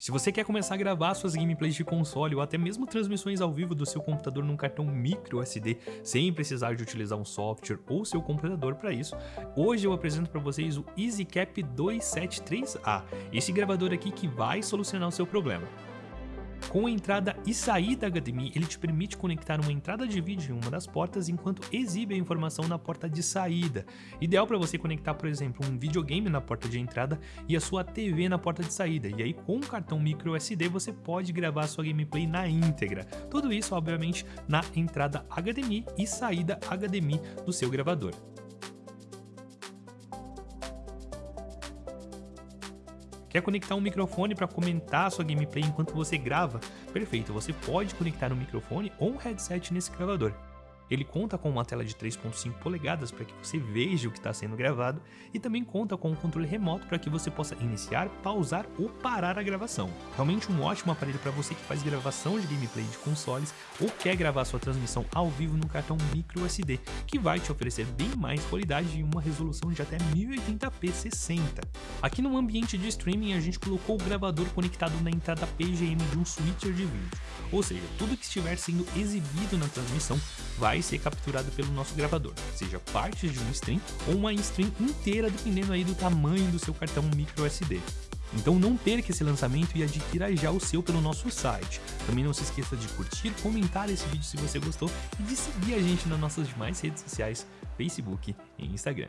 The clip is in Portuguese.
Se você quer começar a gravar suas gameplays de console ou até mesmo transmissões ao vivo do seu computador num cartão micro SD sem precisar de utilizar um software ou seu computador para isso, hoje eu apresento para vocês o EasyCap 273A, esse gravador aqui que vai solucionar o seu problema. Com a entrada e saída HDMI, ele te permite conectar uma entrada de vídeo em uma das portas enquanto exibe a informação na porta de saída. Ideal para você conectar, por exemplo, um videogame na porta de entrada e a sua TV na porta de saída. E aí, com um cartão micro SD, você pode gravar sua gameplay na íntegra. Tudo isso, obviamente, na entrada HDMI e saída HDMI do seu gravador. Quer conectar um microfone para comentar a sua gameplay enquanto você grava? Perfeito, você pode conectar um microfone ou um headset nesse gravador. Ele conta com uma tela de 3.5 polegadas para que você veja o que está sendo gravado e também conta com um controle remoto para que você possa iniciar, pausar ou parar a gravação. Realmente um ótimo aparelho para você que faz gravação de gameplay de consoles ou quer gravar sua transmissão ao vivo no cartão micro SD, que vai te oferecer bem mais qualidade e uma resolução de até 1080p 60. Aqui no ambiente de streaming a gente colocou o gravador conectado na entrada PGM de um switcher de vídeo, ou seja, tudo que estiver sendo exibido na transmissão vai vai ser capturado pelo nosso gravador, seja parte de um stream ou uma stream inteira dependendo aí do tamanho do seu cartão micro SD. Então não perca esse lançamento e adquira já o seu pelo nosso site. Também não se esqueça de curtir, comentar esse vídeo se você gostou e de seguir a gente nas nossas demais redes sociais, Facebook e Instagram.